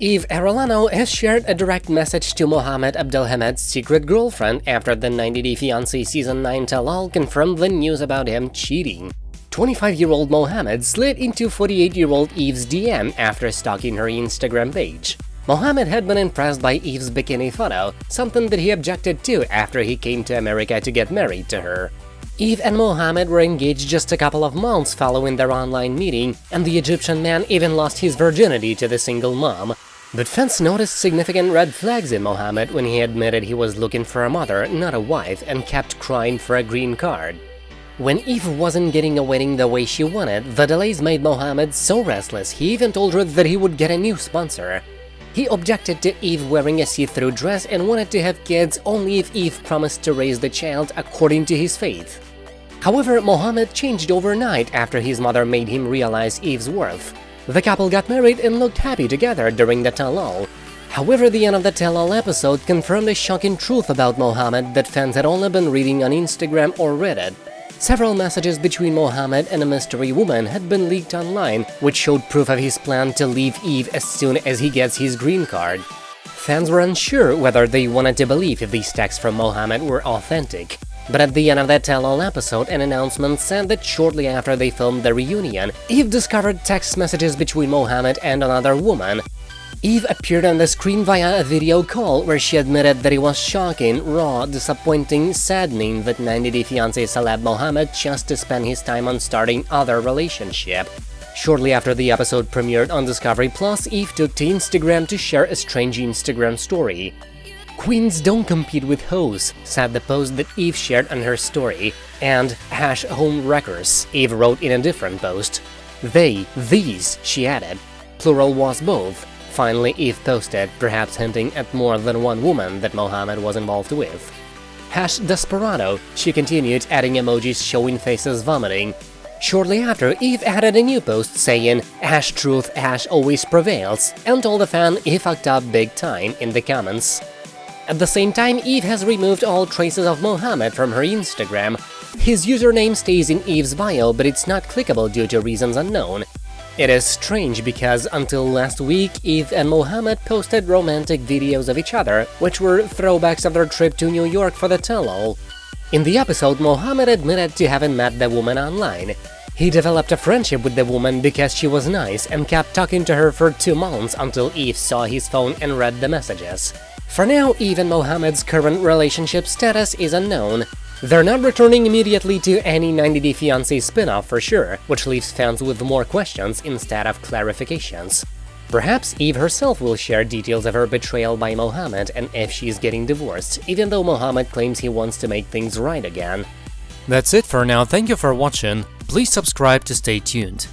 Eve Arellano has shared a direct message to Mohamed Abdelhamed's secret girlfriend after the 90 Day Fiancé Season 9 tell-all confirmed the news about him cheating. 25-year-old Mohamed slid into 48-year-old Eve's DM after stalking her Instagram page. Mohamed had been impressed by Eve's bikini photo, something that he objected to after he came to America to get married to her. Eve and Mohamed were engaged just a couple of months following their online meeting, and the Egyptian man even lost his virginity to the single mom. But fans noticed significant red flags in Mohammed when he admitted he was looking for a mother, not a wife, and kept crying for a green card. When Eve wasn't getting a wedding the way she wanted, the delays made Mohammed so restless he even told her that he would get a new sponsor. He objected to Eve wearing a see-through dress and wanted to have kids only if Eve promised to raise the child according to his faith. However, Mohammed changed overnight after his mother made him realize Eve's worth. The couple got married and looked happy together during the tell-all. However, the end of the tell-all episode confirmed a shocking truth about Mohammed that fans had only been reading on Instagram or Reddit. Several messages between Mohammed and a mystery woman had been leaked online, which showed proof of his plan to leave Eve as soon as he gets his green card. Fans were unsure whether they wanted to believe if these texts from Mohammed were authentic. But at the end of that tell-all episode, an announcement said that shortly after they filmed the reunion, Eve discovered text messages between Mohamed and another woman, Eve appeared on the screen via a video call where she admitted that it was shocking, raw, disappointing, saddening that 90 Day Fiancé celeb Mohamed chose to spend his time on starting other relationship. Shortly after the episode premiered on Discovery Plus, Eve took to Instagram to share a strange Instagram story. Queens don't compete with hoes, said the post that Eve shared on her story, and hash home wreckers, Eve wrote in a different post. They, these, she added. Plural was both, Finally, Eve posted, perhaps hinting at more than one woman that Mohamed was involved with. Hash Desperado, she continued adding emojis showing faces vomiting. Shortly after, Eve added a new post saying, Hash truth, hash always prevails, and told the fan he fucked up big time in the comments. At the same time, Eve has removed all traces of Mohammed from her Instagram. His username stays in Eve's bio, but it's not clickable due to reasons unknown, it is strange because until last week, Eve and Mohammed posted romantic videos of each other, which were throwbacks of their trip to New York for the tell-all. In the episode, Mohammed admitted to having met the woman online. He developed a friendship with the woman because she was nice and kept talking to her for two months until Eve saw his phone and read the messages. For now, Eve and Mohamed's current relationship status is unknown, they're not returning immediately to any 90 Day Fiancé spin-off for sure, which leaves fans with more questions instead of clarifications. Perhaps Eve herself will share details of her betrayal by Mohammed and if she's getting divorced, even though Mohammed claims he wants to make things right again. That's it for now, thank you for watching, please subscribe to stay tuned.